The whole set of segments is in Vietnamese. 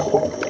Thank.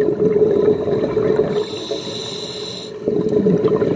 Thank you.